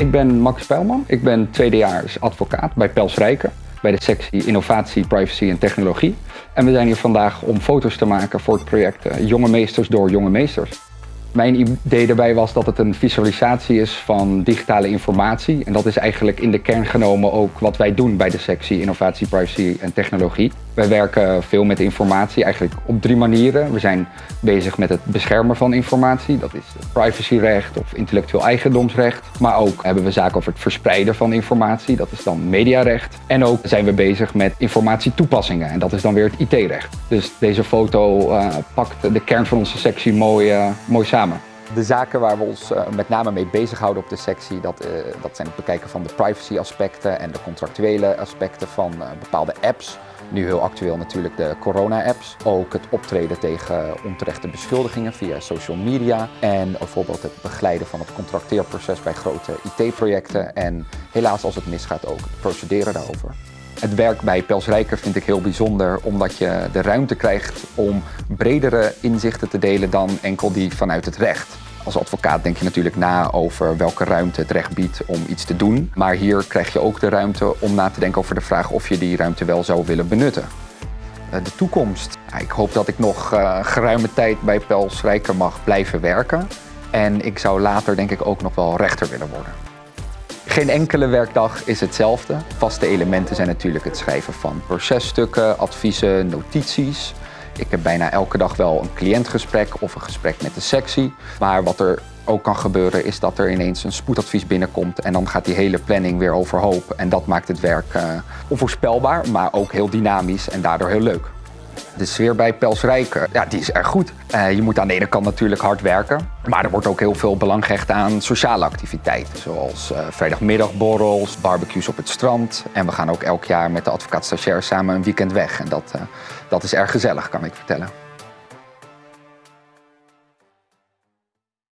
Ik ben Max Pijlman. Ik ben tweedejaars advocaat bij Pels Rijken. Bij de sectie Innovatie, Privacy en Technologie. En we zijn hier vandaag om foto's te maken voor het project eh, Jonge Meesters door Jonge Meesters. Mijn idee daarbij was dat het een visualisatie is van digitale informatie. En dat is eigenlijk in de kern genomen ook wat wij doen bij de sectie Innovatie, Privacy en Technologie. Wij werken veel met informatie, eigenlijk op drie manieren. We zijn bezig met het beschermen van informatie, dat is privacyrecht of intellectueel eigendomsrecht. Maar ook hebben we zaken over het verspreiden van informatie, dat is dan mediarecht. En ook zijn we bezig met informatietoepassingen en dat is dan weer het IT-recht. Dus deze foto uh, pakt de kern van onze sectie mooi, uh, mooi samen. De zaken waar we ons uh, met name mee bezighouden op de sectie, dat, uh, dat zijn het bekijken van de privacy aspecten en de contractuele aspecten van uh, bepaalde apps. Nu heel actueel natuurlijk de corona-apps. Ook het optreden tegen onterechte beschuldigingen via social media. En bijvoorbeeld het begeleiden van het contracteerproces bij grote IT-projecten. En helaas als het misgaat ook het procederen daarover. Het werk bij Pels Rijker vind ik heel bijzonder omdat je de ruimte krijgt om bredere inzichten te delen dan enkel die vanuit het recht. Als advocaat denk je natuurlijk na over welke ruimte het recht biedt om iets te doen. Maar hier krijg je ook de ruimte om na te denken over de vraag of je die ruimte wel zou willen benutten. Eh, de toekomst. Ik hoop dat ik nog uh, geruime tijd bij Pels Rijker mag blijven werken. En ik zou later denk ik ook nog wel rechter willen worden. Geen enkele werkdag is hetzelfde. Vaste elementen zijn natuurlijk het schrijven van processtukken, adviezen, notities. Ik heb bijna elke dag wel een cliëntgesprek of een gesprek met de sectie. Maar wat er ook kan gebeuren is dat er ineens een spoedadvies binnenkomt en dan gaat die hele planning weer overhoop. En dat maakt het werk uh, onvoorspelbaar, maar ook heel dynamisch en daardoor heel leuk. De sfeer bij Pels Rijker, ja, die is erg goed. Uh, je moet aan de ene kant natuurlijk hard werken, maar er wordt ook heel veel belang gehecht aan sociale activiteiten. Zoals uh, vrijdagmiddagborrels, barbecues op het strand. En we gaan ook elk jaar met de advocaat stagiair samen een weekend weg. En dat, dat is erg gezellig, kan ik vertellen.